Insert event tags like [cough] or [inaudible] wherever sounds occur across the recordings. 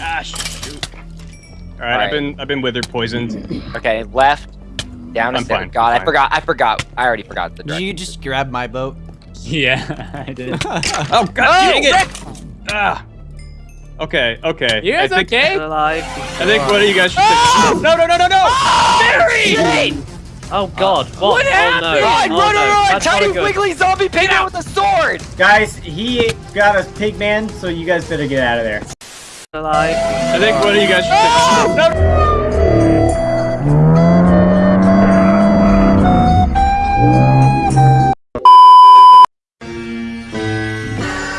Ah, shoot. All right, All right. I've been I've been withered poisoned. Okay, left, down a I'm step. fine, God, I'm I forgot. I forgot. I already forgot the Did you just grab my boat? [laughs] Yeah, I did. [laughs] Oh God, Oh, dang it! Ah. Okay, okay. You guys I think, okay? alive. I think one of you guys should. Oh! No, no, no, no, no! Barry! Oh god, what? What happened? Oh, no. Run, oh, run, no. run, run! That's Tiny wiggly zombie pigman with a sword! Guys, he got a pig man, so you guys better get out of there. Alive. I think one of you guys should. No!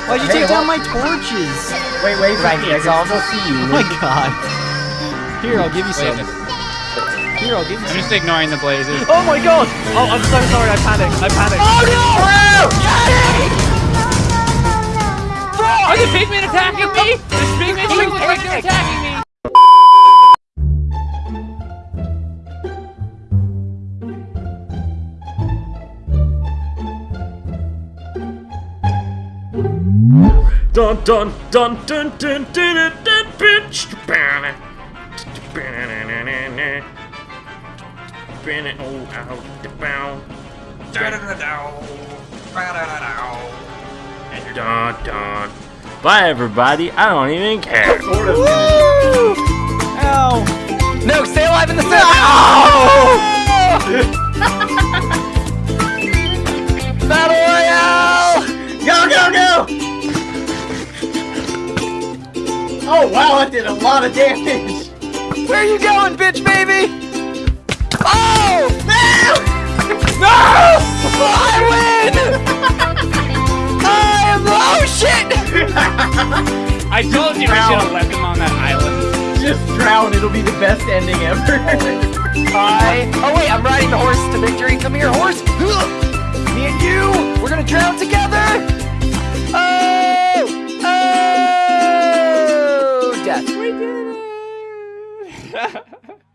Why'd you Hey, take down my torches? Wait, wait, Right, Vicky, I it's can all- still see you. Oh my god. Here, I'll give you Wait some. minute. Here, I'll give you I'm some. just ignoring the blazes. Oh my god! Oh, I'm so sorry, I panicked. I panicked. Oh no! Are the pigmen attacking me? The pigmen look like they're attacking me. Dun dun dun dun dun dun dun dun bitch. Dun dun. Bye everybody, I don't even care. Sort of. Ow! No, stay alive in the center! [laughs] Battle Royale! Go, go, go! Oh wow, that did a lot of damage! Where are you going, bitch baby? Oh! [laughs] I told you we should have left him on that island. Just drown, it'll be the best ending ever. I oh wait, I'm riding the horse to victory. Come here, horse. [gasps] Me and you, we're gonna drown together. Oh! Oh! Death. [laughs]